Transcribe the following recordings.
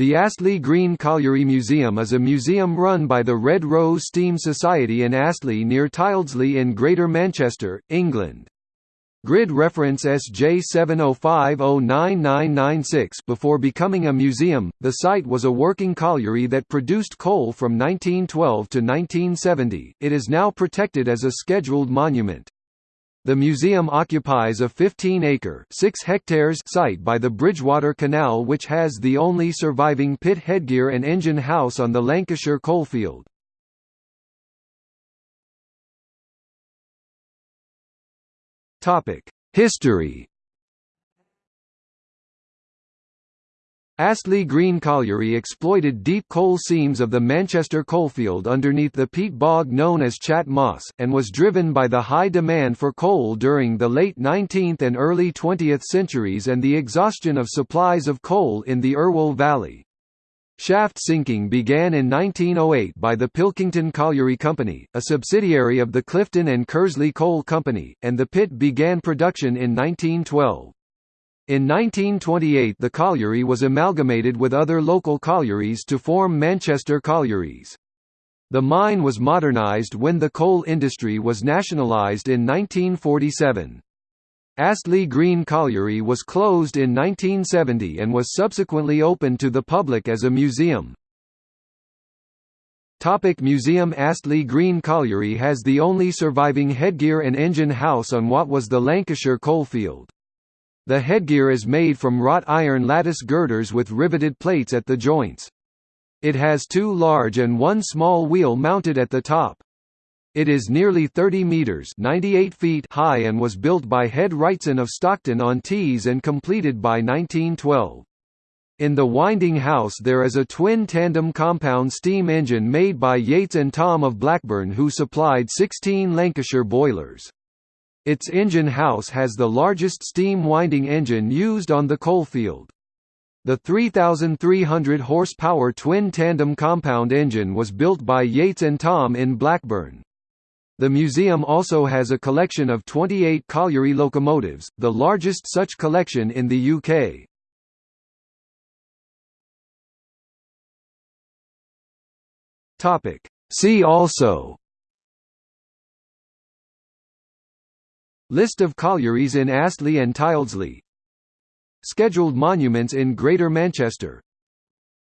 The Astley Green Colliery Museum is a museum run by the Red Rose Steam Society in Astley near Tyldesley in Greater Manchester, England. Grid reference SJ70509996 Before becoming a museum, the site was a working colliery that produced coal from 1912 to 1970. It is now protected as a scheduled monument. The museum occupies a 15-acre (6 hectares) site by the Bridgewater Canal which has the only surviving pit headgear and engine house on the Lancashire coalfield. History Astley Green Colliery exploited deep coal seams of the Manchester coalfield underneath the peat bog known as Chat Moss, and was driven by the high demand for coal during the late 19th and early 20th centuries and the exhaustion of supplies of coal in the Irwell Valley. Shaft sinking began in 1908 by the Pilkington Colliery Company, a subsidiary of the Clifton and Kersley Coal Company, and the pit began production in 1912. In 1928 the colliery was amalgamated with other local collieries to form Manchester Collieries. The mine was modernised when the coal industry was nationalised in 1947. Astley Green Colliery was closed in 1970 and was subsequently opened to the public as a museum. Topic museum Astley Green Colliery has the only surviving headgear and engine house on what was the Lancashire coalfield. The headgear is made from wrought iron lattice girders with riveted plates at the joints. It has two large and one small wheel mounted at the top. It is nearly 30 metres 98 feet high and was built by Head Wrightson of Stockton on Tees and completed by 1912. In the winding house there is a twin tandem compound steam engine made by Yates and Thom of Blackburn who supplied 16 Lancashire boilers. Its engine house has the largest steam winding engine used on the coalfield. The 3,300 horsepower twin-tandem compound engine was built by Yates and Thom in Blackburn. The museum also has a collection of 28 colliery locomotives, the largest such collection in the UK. See also List of collieries in Astley and Tyldesley Scheduled monuments in Greater Manchester.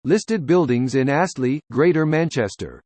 Listed buildings in Astley, Greater Manchester